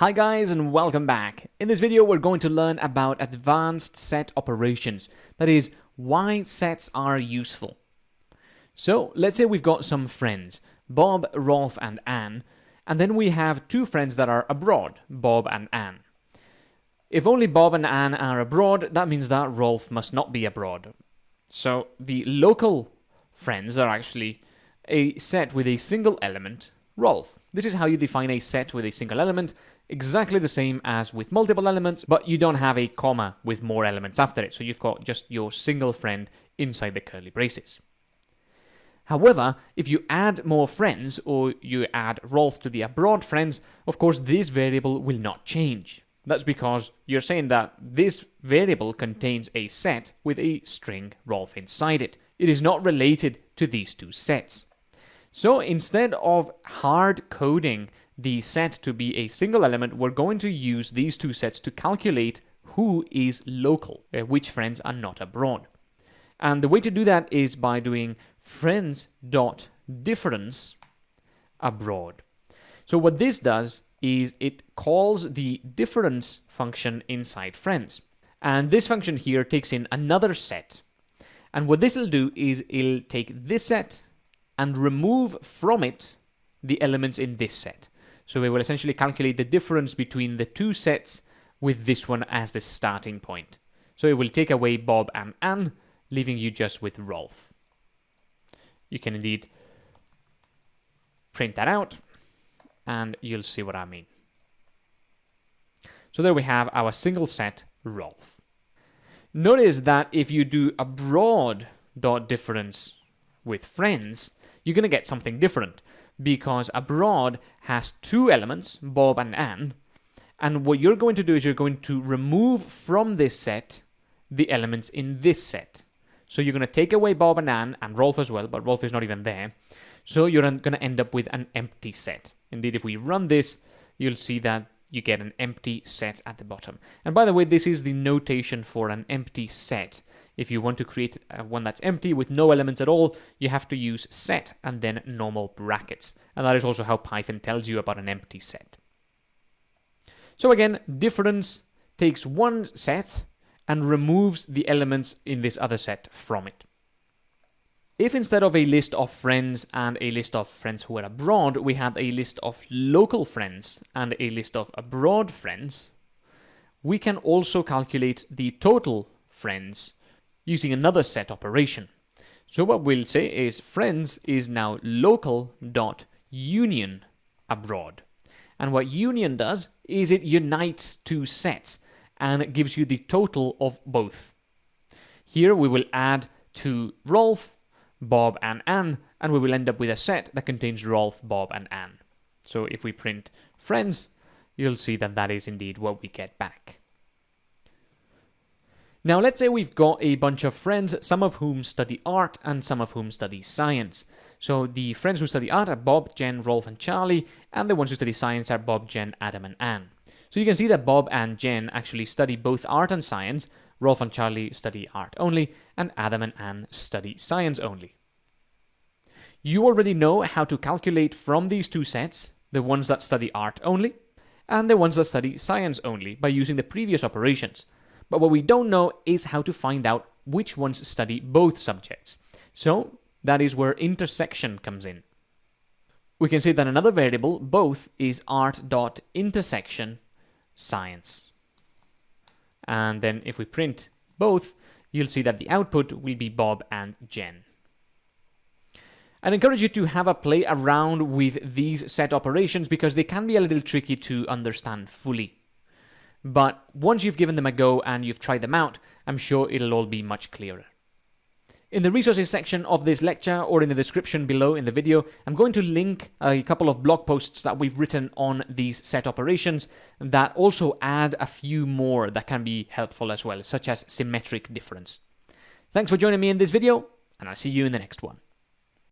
Hi guys and welcome back. In this video we're going to learn about advanced set operations, that is, why sets are useful. So let's say we've got some friends, Bob, Rolf and Anne, and then we have two friends that are abroad, Bob and Anne. If only Bob and Anne are abroad, that means that Rolf must not be abroad. So the local friends are actually a set with a single element, Rolf. This is how you define a set with a single element, exactly the same as with multiple elements, but you don't have a comma with more elements after it, so you've got just your single friend inside the curly braces. However, if you add more friends, or you add Rolf to the abroad friends, of course this variable will not change. That's because you're saying that this variable contains a set with a string Rolf inside it. It is not related to these two sets. So instead of hard coding the set to be a single element, we're going to use these two sets to calculate who is local, uh, which friends are not abroad. And the way to do that is by doing friends dot difference abroad. So what this does is it calls the difference function inside friends. And this function here takes in another set. And what this will do is it'll take this set and remove from it the elements in this set. So we will essentially calculate the difference between the two sets with this one as the starting point. So it will take away Bob and Anne, leaving you just with Rolf. You can indeed print that out and you'll see what I mean. So there we have our single set Rolf. Notice that if you do abroad dot difference with friends, you're going to get something different because abroad has two elements, Bob and Anne, and what you're going to do is you're going to remove from this set the elements in this set. So you're going to take away Bob and Anne and Rolf as well, but Rolf is not even there. So you're going to end up with an empty set. Indeed, if we run this, you'll see that you get an empty set at the bottom. And by the way, this is the notation for an empty set. If you want to create uh, one that's empty with no elements at all, you have to use set and then normal brackets. And that is also how Python tells you about an empty set. So again, difference takes one set and removes the elements in this other set from it. If instead of a list of friends and a list of friends who are abroad, we had a list of local friends and a list of abroad friends, we can also calculate the total friends using another set operation. So what we'll say is friends is now local dot union abroad. And what union does is it unites two sets and it gives you the total of both. Here we will add to Rolf Bob and Anne, and we will end up with a set that contains Rolf, Bob, and Anne. So if we print friends, you'll see that that is indeed what we get back. Now let's say we've got a bunch of friends, some of whom study art and some of whom study science. So the friends who study art are Bob, Jen, Rolf, and Charlie, and the ones who study science are Bob, Jen, Adam, and Anne. So you can see that Bob and Jen actually study both art and science, Rolf and Charlie study art only, and Adam and Anne study science only. You already know how to calculate from these two sets, the ones that study art only, and the ones that study science only, by using the previous operations. But what we don't know is how to find out which ones study both subjects. So that is where intersection comes in. We can see that another variable, both, is art.intersection science. And then if we print both, you'll see that the output will be Bob and Jen. I'd encourage you to have a play around with these set operations because they can be a little tricky to understand fully. But once you've given them a go and you've tried them out, I'm sure it'll all be much clearer. In the resources section of this lecture or in the description below in the video, I'm going to link a couple of blog posts that we've written on these set operations that also add a few more that can be helpful as well, such as symmetric difference. Thanks for joining me in this video, and I'll see you in the next one.